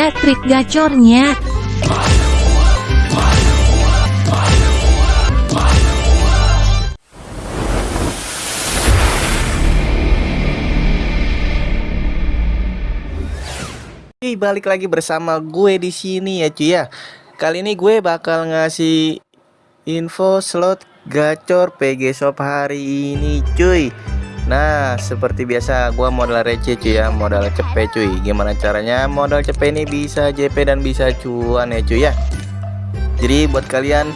aja trik gacornya. Oke, balik lagi bersama gue di sini ya cuy ya. Kali ini gue bakal ngasih info slot gacor PG Shop hari ini cuy. Nah, seperti biasa gue modal receh cuy ya, modal cepet cuy. Gimana caranya modal cepet ini bisa JP dan bisa cuan ya cuy ya. Jadi buat kalian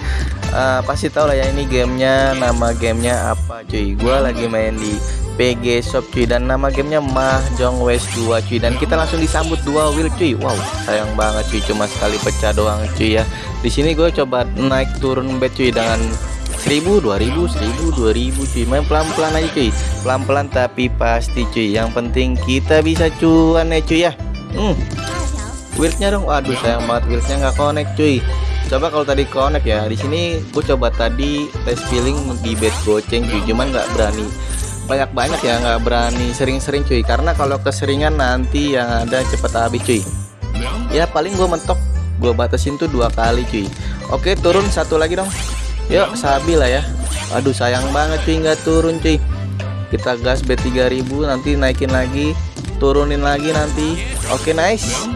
uh, pasti tahu lah ya ini gamenya nama gamenya apa cuy. Gue lagi main di PG Shop cuy dan nama gamenya Mahjong West 2 cuy dan kita langsung disambut dua wheel cuy wow sayang banget cuy cuma sekali pecah doang cuy ya di sini gue coba naik turun bet cuy dengan 1000 2000 1000 2000 cuy. Main pelan-pelan aja cuy. Pelan-pelan tapi pasti cuy. Yang penting kita bisa cuan ya cuy ya. Hmm. Wheelnya dong. Aduh sayang banget. Wheelnya nggak connect cuy. Coba kalau tadi connect ya. Di sini gue coba tadi tes feeling di bet goceng cuy. Cuman nggak berani. Banyak-banyak ya nggak berani sering-sering cuy. Karena kalau keseringan nanti yang ada cepet habis cuy. Ya paling gue mentok. Gue batasin tuh dua kali cuy. Oke turun satu lagi dong yuk sabi lah ya. Aduh sayang banget cuy nggak turun cuy. Kita gas B3000 nanti naikin lagi turunin lagi nanti. Oke nice.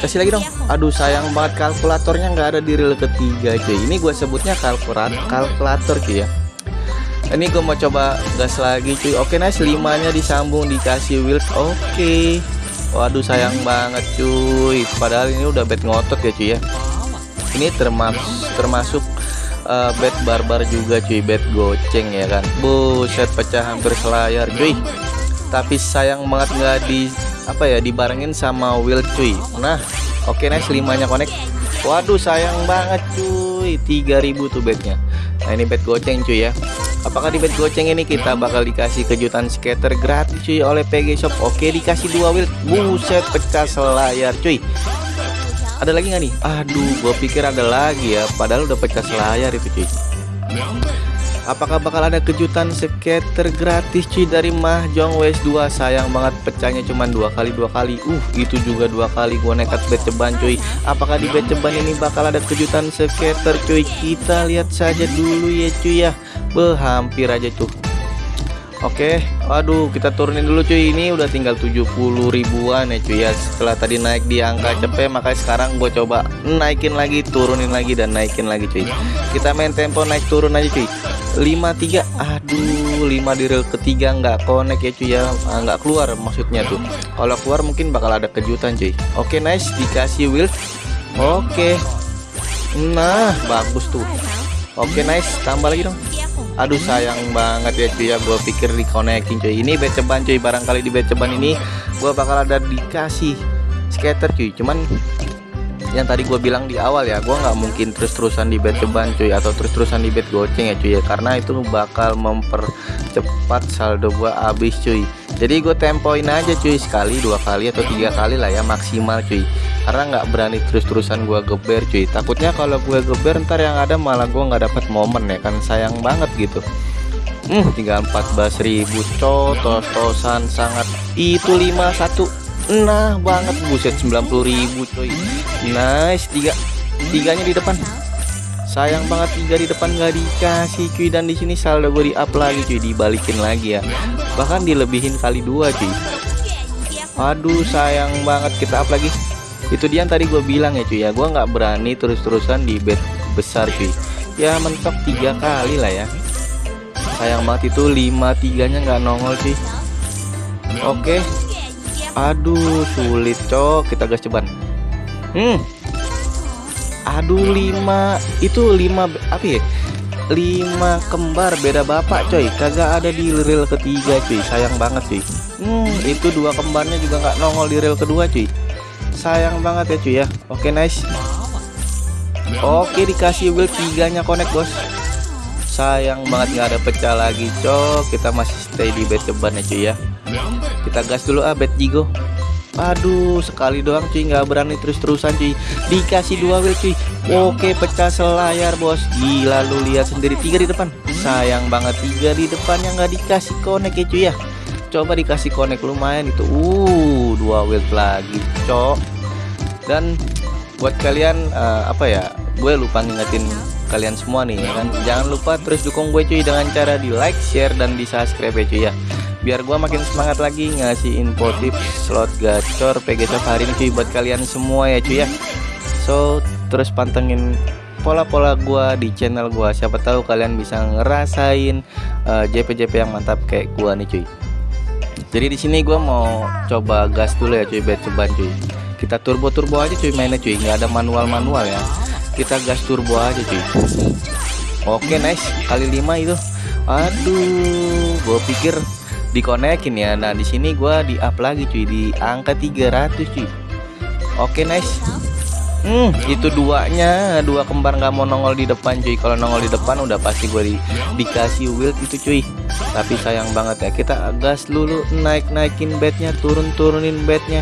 Kasih lagi dong. Aduh sayang banget kalkulatornya nggak ada di reel ketiga cuy. Ini gue sebutnya kalkulator kalkulator cuy ya. Ini gue mau coba gas lagi cuy. Oke nice limanya disambung dikasih wheel oke. Waduh sayang banget cuy. Padahal ini udah bed ngotot ya cuy ya. Ini termasuk termasuk uh, bed barbar juga cuy bed goceng ya kan. Buset pecah hampir selayar cuy. Tapi sayang banget nggak di apa ya dibarengin sama wheel cuy. Nah oke nice limanya connect. Waduh sayang banget cuy. 3000 tuh bednya. Nah ini bed goceng cuy ya. Apakah di bed goceng ini kita bakal dikasih kejutan skater gratis cuy oleh PG Shop? Oke dikasih dua wheel Buset pecah selayar cuy Ada lagi nggak nih? Aduh gue pikir ada lagi ya. Padahal udah pecah selayar itu cuy. Apakah bakal ada kejutan skater gratis cuy dari Mahjong West 2 Sayang banget pecahnya cuma dua kali dua kali. Uh itu juga dua kali. Gua nekat bet cuy. Apakah di bet ini bakal ada kejutan skater cuy? Kita lihat saja dulu ya cuy ya. Beh hampir aja tuh Oke Aduh kita turunin dulu cuy. Ini udah tinggal 70 ribuan ya cuy ya. Setelah tadi naik di angka cepet Makanya sekarang gue coba naikin lagi Turunin lagi dan naikin lagi cuy. Kita main tempo naik turun aja cuy. 53 aduh 5 di reel ketiga nggak connect ya cuy ya. Ah, nggak keluar maksudnya tuh. Kalau keluar mungkin bakal ada kejutan cuy. Oke nice dikasih wheel oke. Nah bagus tuh. Oke nice tambah lagi dong aduh sayang banget ya cuy ya. Gue pikir di connecting cuy. Ini beceban cuy. Barangkali di beceban ini gue bakal ada dikasih skater cuy. Cuman yang tadi gue bilang di awal ya gue nggak mungkin terus-terusan di bed ceban cuy atau terus-terusan di bed goceng ya cuy ya. Karena itu bakal mempercepat saldo gue habis cuy. Jadi gue tempoin aja cuy sekali dua kali atau tiga kali lah ya maksimal cuy karena nggak berani terus-terusan gue geber cuy. Takutnya kalau gue geber ntar yang ada malah gue nggak dapat momen ya kan. Sayang banget gitu. Hmm, tinggal 14.000 cotos-tosan sangat. Itu 51 Nah banget. Buset 90.000 coy Nice tiga. Tiganya di depan. Sayang banget tiga di depan gak dikasih cuy. Dan di sini saldo gue di up lagi cuy. Dibalikin lagi ya. Bahkan dilebihin kali dua cuy. Aduh sayang banget. Kita up lagi itu dia yang tadi gue bilang ya cuy. Ya gue nggak berani terus-terusan di bed besar cuy. Ya mentok tiga kali lah ya. Sayang banget itu lima tiganya nggak nongol sih oke. Aduh sulit cok. Kita gas ceban. Hmm. Aduh lima. Itu lima apa ya? Lima kembar beda bapak coy. Kagak ada di reel ketiga cuy. Sayang banget cuy. Hmm itu dua kembarnya juga nggak nongol di reel kedua cuy sayang banget ya cuy ya. Oke nice. Oke dikasih wheel tiganya connect bos. Sayang banget nggak ada pecah lagi cok. Kita masih stay di bed ceban ya cuy ya. Kita gas dulu ah bet jigo. Aduh sekali doang cuy. Nggak berani terus-terusan cuy. Dikasih dua wheel cuy. Oke pecah selayar bos. Gila lu lihat sendiri. Tiga di depan. Sayang banget tiga di depannya nggak dikasih connect ya cuy ya coba dikasih connect lumayan itu. Uh dua wheel lagi cok. Dan buat kalian uh, apa ya gue lupa ngingetin kalian semua nih ya kan? Jangan lupa terus dukung gue cuy dengan cara di like share dan di subscribe ya cuy ya. Biar gue makin semangat lagi ngasih info tips slot gacor PG Shop hari ini cuy buat kalian semua ya cuy ya. So terus pantengin pola-pola gua di channel gua siapa tahu kalian bisa ngerasain uh, JP-JP yang mantap kayak gua nih cuy jadi di sini gua mau coba gas dulu ya cuy bet ceban cuy. Kita turbo turbo aja cuy mainnya cuy nggak ada manual manual ya. Kita gas turbo aja cuy. Oke nice. Kali 5 itu. Aduh gue pikir dikonekin ya. Nah di sini gue di up lagi cuy di angka 300 cuy. Oke nice Hmm, itu duanya, dua kembar nggak mau nongol di depan cuy. Kalau nongol di depan udah pasti gue di, dikasih wild itu cuy. Tapi sayang banget ya, kita gas dulu naik naikin bednya, turun turunin bednya.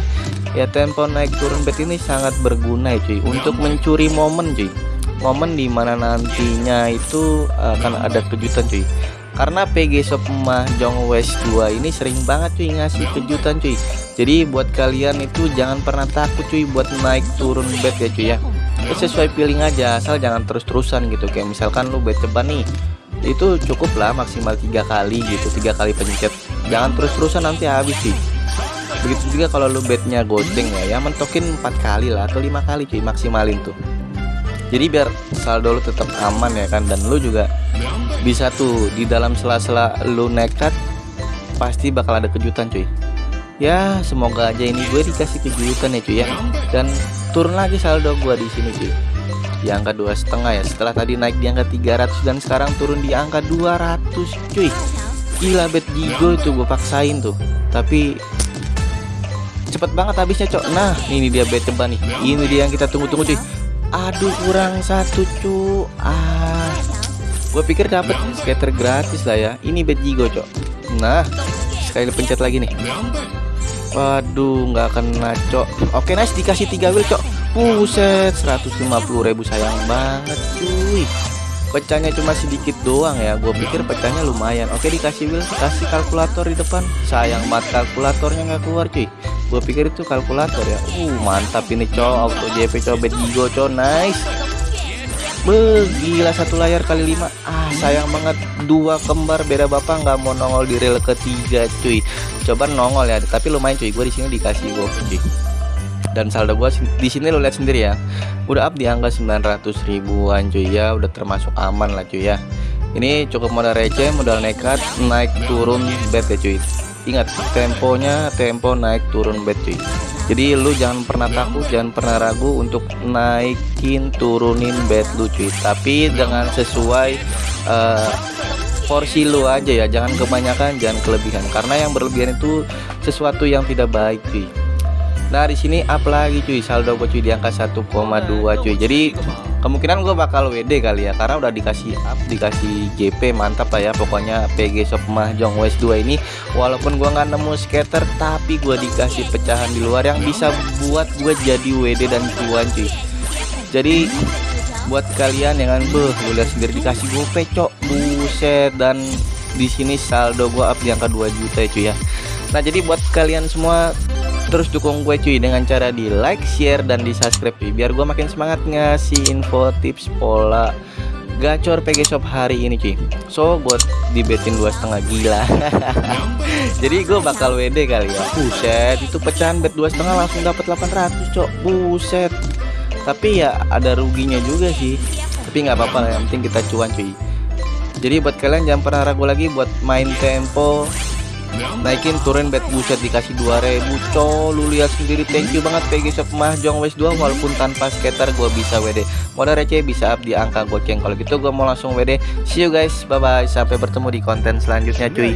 Ya tempo naik turun bed ini sangat berguna ya cuy, untuk mencuri momen cuy. Momen di mana nantinya itu akan ada kejutan cuy karena PG Shop Mahjong West 2 ini sering banget cuy ngasih kejutan cuy. Jadi buat kalian itu jangan pernah takut cuy buat naik turun bet ya cuy ya. Itu sesuai feeling aja asal jangan terus-terusan gitu. Kayak misalkan lu bet ceban nih itu cukup lah maksimal tiga kali gitu tiga kali pencet. Jangan terus-terusan nanti habis sih. Begitu juga kalau lu betnya goceng ya ya mentokin empat kali lah atau lima kali cuy maksimalin tuh. Jadi biar saldo lu tetap aman ya kan dan lu juga bisa tuh di dalam sela-sela lu nekat pasti bakal ada kejutan cuy. Ya semoga aja ini gue dikasih kejutan ya cuy ya. Dan turun lagi saldo gue di sini cuy. Di angka dua setengah ya. Setelah tadi naik di angka 300 dan sekarang turun di angka 200 cuy. Gila bet gigo itu gue paksain tuh. Tapi cepet banget habisnya cok. Nah ini dia bet coba nih. Ini dia yang kita tunggu-tunggu cuy. Aduh kurang satu cu ah gue pikir dapat skater gratis lah ya. Ini bed jigo cok. Nah sekali pencet lagi nih. Waduh nggak kena cok. Oke nice. Dikasih tiga wheel cok. Buset 150.000 sayang banget cuy. Pecahnya cuma sedikit doang ya. Gue pikir pecahnya lumayan. Oke dikasih wheel kasih kalkulator di depan. Sayang banget kalkulatornya nggak keluar cuy. Gue pikir itu kalkulator ya. Uh mantap ini cok. Auto JP cobet gigo cok. Nice Be, gila satu layar kali lima. Ah sayang banget dua kembar beda bapak nggak mau nongol di rel ketiga cuy. Coba nongol ya tapi lumayan cuy. Gue di sini dikasih gue cuy. Dan saldo gue di sini lo lihat sendiri ya. Udah up di angka 900 ribuan cuy. Ya udah termasuk aman lah cuy ya. Ini cukup modal receh modal nekat naik turun bet ya cuy ingat temponya tempo naik turun bet cuy jadi lu jangan pernah takut jangan pernah ragu untuk naikin turunin bed lu cuy. Tapi dengan sesuai uh, porsi lu aja ya. Jangan kebanyakan jangan kelebihan. Karena yang berlebihan itu sesuatu yang tidak baik cuy. Nah di sini up cuy. Saldo gue cuy di angka 1,2 cuy. Jadi kemungkinan gue bakal WD kali ya karena udah dikasih up dikasih JP mantap lah ya pokoknya PG Shop Mahjong West 2 ini. Walaupun gue nggak nemu skater tapi gue dikasih pecahan di luar yang bisa buat gue jadi WD dan cuan cuy. Jadi buat kalian yang kan lu lihat sendiri dikasih gue cok buset. Dan di sini saldo gue up di angka 2 juta ya cuy ya. Nah jadi buat kalian semua terus dukung gue cuy dengan cara di like share dan di subscribe cuy biar gue makin semangat ngasih info tips pola gacor PG Shop hari ini cuy. So buat dibetin dua setengah gila. Jadi gue bakal WD kali ya. Buset itu pecahan bet dua setengah langsung dapat 800 cok. Buset. Tapi ya ada ruginya juga sih. Tapi nggak apa-apa yang penting kita cuan cuy. Jadi buat kalian jangan pernah ragu lagi buat main tempo naikin turun bet buset dikasih 2000 co lu lihat sendiri thank you banget PG Shop Mahjong West 2 walaupun tanpa skater gua bisa WD modal receh bisa up di angka goceng. Kalau gitu gua mau langsung WD see you guys bye bye sampai bertemu di konten selanjutnya cuy